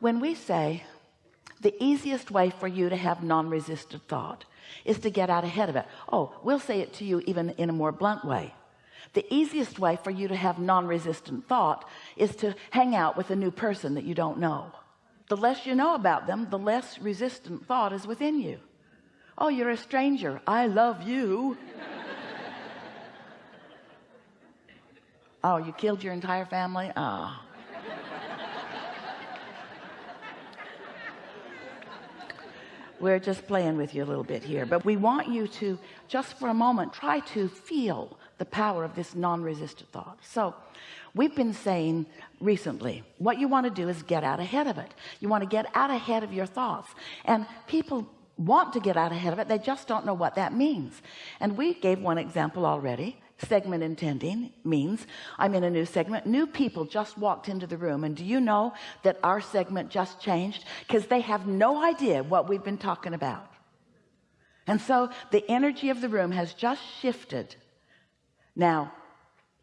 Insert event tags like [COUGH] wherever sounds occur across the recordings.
when we say the easiest way for you to have non-resistant thought is to get out ahead of it oh we'll say it to you even in a more blunt way. The easiest way for you to have non-resistant thought is to hang out with a new person that you don't know. The less you know about them the less resistant thought is within you. Oh you're a stranger. I love you. [LAUGHS] Oh you killed your entire family? Ah. oh. We're just playing with you a little bit here but we want you to just for a moment try to feel the power of this non-resistant thought. So we've been saying recently what you want to do is get out ahead of it. You want to get out ahead of your thoughts. And people want to get out ahead of it. They just don't know what that means. And we gave one example already segment intending means I'm in a new segment. New people just walked into the room and do you know that our segment just changed? Because they have no idea what we've been talking about. And so the energy of the room has just shifted. Now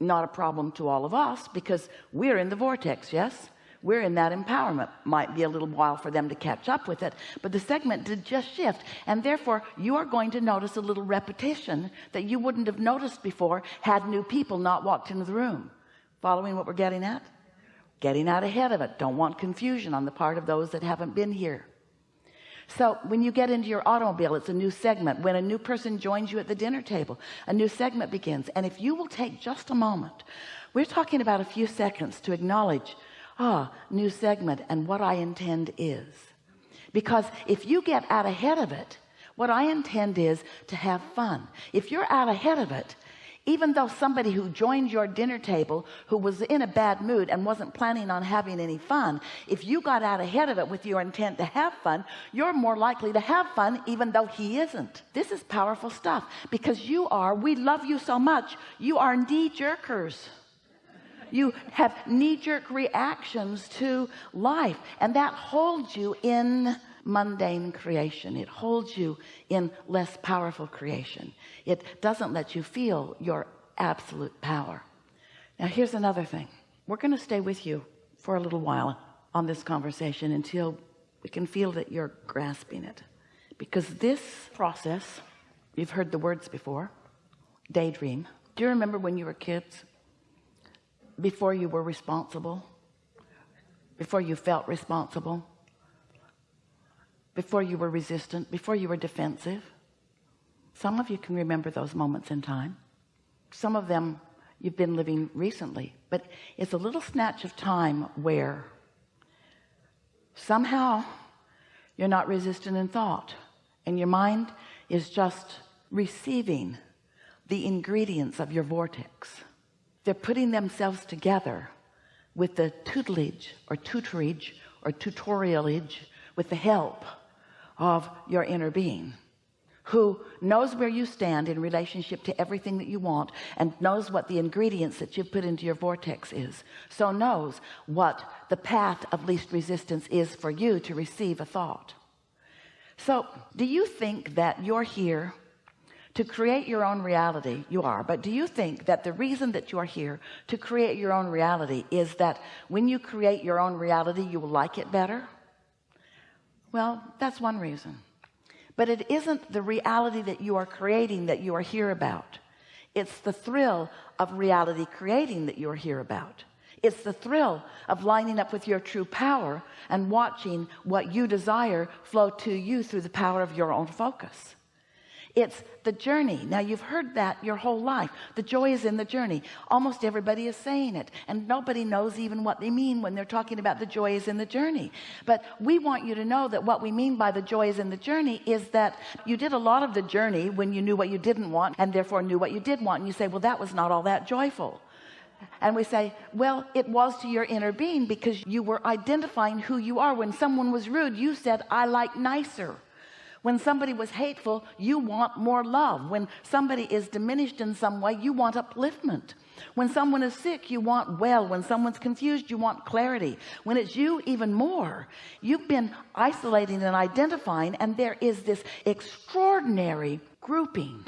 not a problem to all of us because we're in the vortex yes we're in that empowerment. Might be a little while for them to catch up with it but the segment did just shift and therefore you are going to notice a little repetition that you wouldn't have noticed before had new people not walked into the room. Following what we're getting at? Getting out ahead of it. Don't want confusion on the part of those that haven't been here. So when you get into your automobile it's a new segment. When a new person joins you at the dinner table a new segment begins. And if you will take just a moment we're talking about a few seconds to acknowledge ah new segment and what I intend is. Because if you get out ahead of it what I intend is to have fun. If you're out ahead of it even though somebody who joined your dinner table who was in a bad mood and wasn't planning on having any fun if you got out ahead of it with your intent to have fun you're more likely to have fun even though he isn't. This is powerful stuff. Because you are we love you so much you are knee-jerkers you have knee-jerk reactions to life and that holds you in mundane creation. It holds you in less powerful creation. It doesn't let you feel your absolute power. Now here's another thing. We're going to stay with you for a little while on this conversation until we can feel that you're grasping it. Because this process you've heard the words before daydream. Do you remember when you were kids before you were responsible? Before you felt responsible? Before you were resistant? Before you were defensive? Some of you can remember those moments in time. Some of them you've been living recently but it's a little snatch of time where somehow you're not resistant in thought and your mind is just receiving the ingredients of your vortex they're putting themselves together with the tutelage or tutorage or tutorialage with the help of your inner being who knows where you stand in relationship to everything that you want and knows what the ingredients that you've put into your vortex is. So knows what the path of least resistance is for you to receive a thought. So do you think that you're here to create your own reality you are. But do you think that the reason that you are here to create your own reality is that when you create your own reality you will like it better? Well that's one reason. But it isn't the reality that you are creating that you are here about. It's the thrill of reality creating that you're here about. It's the thrill of lining up with your true power and watching what you desire flow to you through the power of your own focus it's the journey. Now you've heard that your whole life. The joy is in the journey. Almost everybody is saying it and nobody knows even what they mean when they're talking about the joy is in the journey. But we want you to know that what we mean by the joy is in the journey is that you did a lot of the journey when you knew what you didn't want and therefore knew what you did want and you say well that was not all that joyful. And we say well it was to your inner being because you were identifying who you are. When someone was rude you said I like nicer when somebody was hateful you want more love. When somebody is diminished in some way you want upliftment. When someone is sick you want well. When someone's confused you want clarity. When it's you even more. You've been isolating and identifying and there is this extraordinary grouping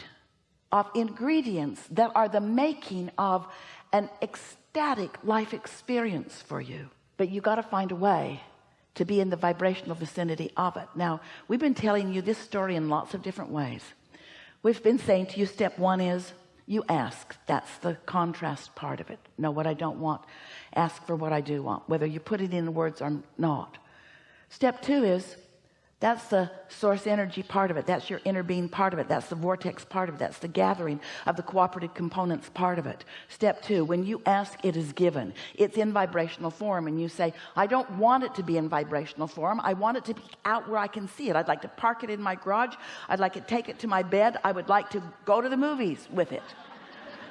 of ingredients that are the making of an ecstatic life experience for you. But you got to find a way to be in the vibrational vicinity of it. Now we've been telling you this story in lots of different ways. We've been saying to you step one is you ask. That's the contrast part of it. Know what I don't want? Ask for what I do want whether you put it in words or not. Step two is that's the source energy part of it. That's your inner being part of it. That's the vortex part of it. That's the gathering of the cooperative components part of it. Step two when you ask it is given. It's in vibrational form and you say I don't want it to be in vibrational form. I want it to be out where I can see it. I'd like to park it in my garage. I'd like to take it to my bed. I would like to go to the movies with it.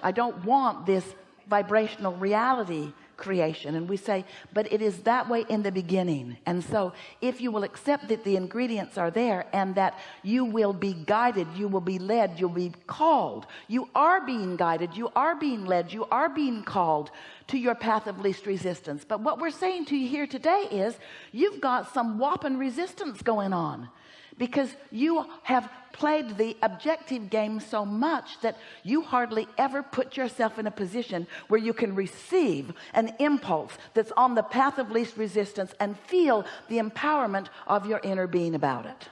I don't want this vibrational reality creation. And we say but it is that way in the beginning. And so if you will accept that the ingredients are there and that you will be guided you will be led you'll be called. You are being guided you are being led you are being called to your path of least resistance. But what we're saying to you here today is you've got some whopping resistance going on because you have played the objective game so much that you hardly ever put yourself in a position where you can receive an impulse that's on the path of least resistance and feel the empowerment of your inner being about it.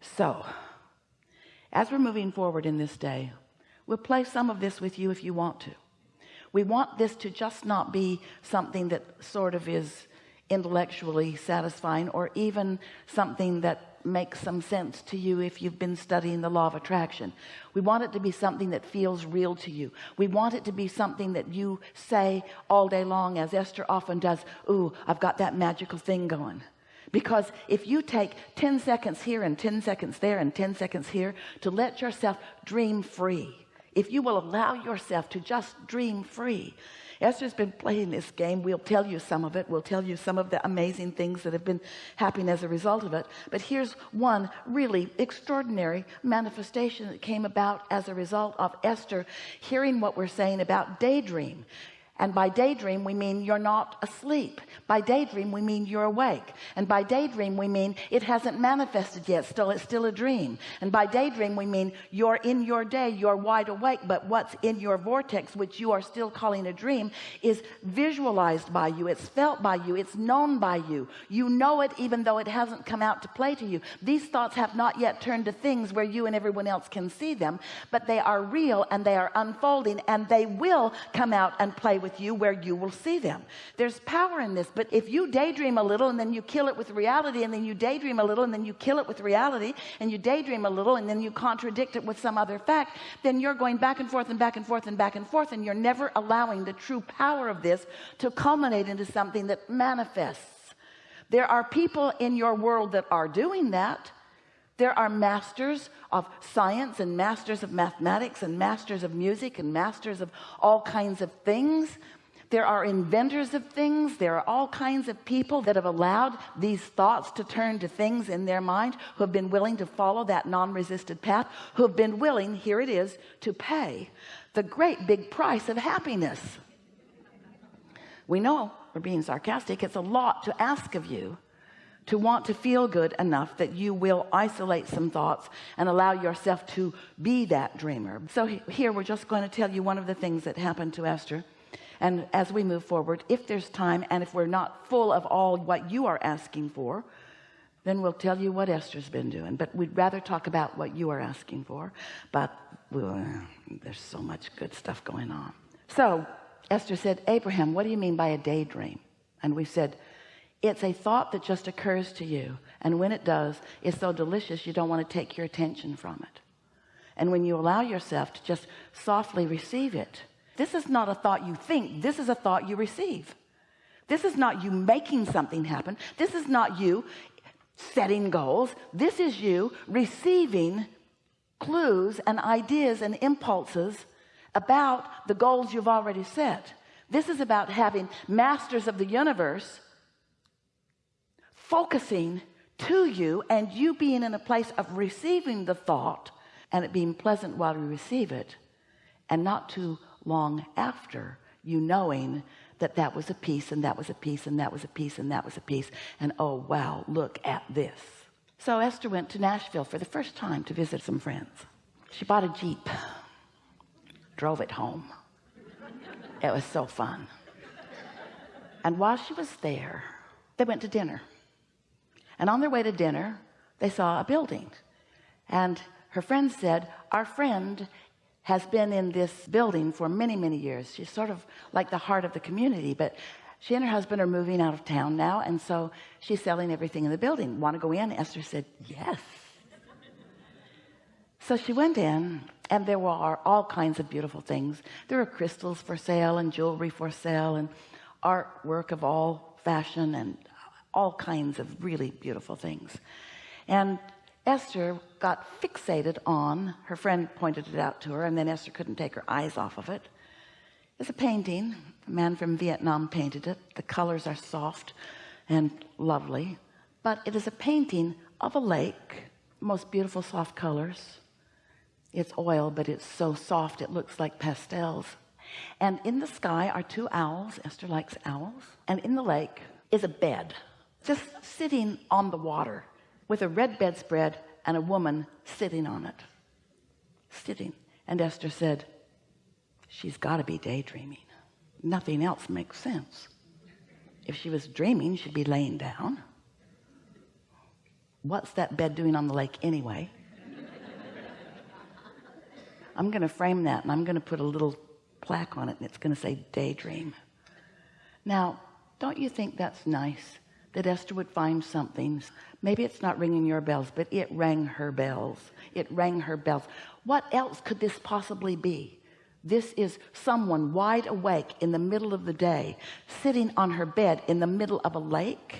So as we're moving forward in this day we'll play some of this with you if you want to. We want this to just not be something that sort of is intellectually satisfying or even something that makes some sense to you if you've been studying the law of attraction. We want it to be something that feels real to you. We want it to be something that you say all day long as Esther often does ooh I've got that magical thing going. Because if you take 10 seconds here and 10 seconds there and 10 seconds here to let yourself dream free if you will allow yourself to just dream free Esther's been playing this game. We'll tell you some of it. We'll tell you some of the amazing things that have been happening as a result of it. But here's one really extraordinary manifestation that came about as a result of Esther hearing what we're saying about daydream and by daydream we mean you're not asleep. By daydream we mean you're awake. And by daydream we mean it hasn't manifested yet. Still it's still a dream. And by daydream we mean you're in your day you're wide awake but what's in your vortex which you are still calling a dream is visualized by you. It's felt by you. It's known by you. You know it even though it hasn't come out to play to you. These thoughts have not yet turned to things where you and everyone else can see them but they are real and they are unfolding and they will come out and play with with you where you will see them. There's power in this but if you daydream a little and then you kill it with reality and then you daydream a little and then you kill it with reality and you daydream a little and then you contradict it with some other fact then you're going back and forth and back and forth and back and forth and you're never allowing the true power of this to culminate into something that manifests. There are people in your world that are doing that there are masters of science and masters of mathematics and masters of music and masters of all kinds of things. There are inventors of things. There are all kinds of people that have allowed these thoughts to turn to things in their mind who have been willing to follow that non-resisted path who have been willing here it is to pay the great big price of happiness. We know we're being sarcastic it's a lot to ask of you to want to feel good enough that you will isolate some thoughts and allow yourself to be that dreamer. So here we're just going to tell you one of the things that happened to Esther. And as we move forward if there's time and if we're not full of all what you are asking for then we'll tell you what Esther's been doing. But we'd rather talk about what you are asking for. But well, there's so much good stuff going on. So Esther said Abraham what do you mean by a daydream? And we said it's a thought that just occurs to you and when it does it's so delicious you don't want to take your attention from it. And when you allow yourself to just softly receive it this is not a thought you think this is a thought you receive. This is not you making something happen. This is not you setting goals. This is you receiving clues and ideas and impulses about the goals you've already set. This is about having masters of the universe focusing to you and you being in a place of receiving the thought and it being pleasant while you receive it and not too long after you knowing that that was a piece and that was a piece and that was a piece and that was a piece and oh wow look at this. So Esther went to Nashville for the first time to visit some friends. She bought a Jeep drove it home. It was so fun. And while she was there they went to dinner and on their way to dinner they saw a building. And her friend said our friend has been in this building for many many years. She's sort of like the heart of the community but she and her husband are moving out of town now and so she's selling everything in the building. Want to go in? Esther said yes. So she went in and there were all kinds of beautiful things. There were crystals for sale and jewelry for sale and artwork of all fashion and all kinds of really beautiful things. And Esther got fixated on her friend pointed it out to her and then Esther couldn't take her eyes off of it. It's a painting. A man from Vietnam painted it. The colors are soft and lovely. But it is a painting of a lake most beautiful soft colors. It's oil but it's so soft it looks like pastels. And in the sky are two owls. Esther likes owls. And in the lake is a bed just sitting on the water with a red bedspread and a woman sitting on it. Sitting. And Esther said she's got to be daydreaming. Nothing else makes sense. If she was dreaming she'd be laying down. What's that bed doing on the lake anyway? [LAUGHS] I'm gonna frame that and I'm gonna put a little plaque on it and it's gonna say daydream. Now don't you think that's nice that Esther would find something. Maybe it's not ringing your bells but it rang her bells. It rang her bells. What else could this possibly be? This is someone wide awake in the middle of the day sitting on her bed in the middle of a lake.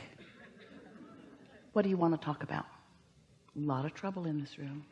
What do you want to talk about? A lot of trouble in this room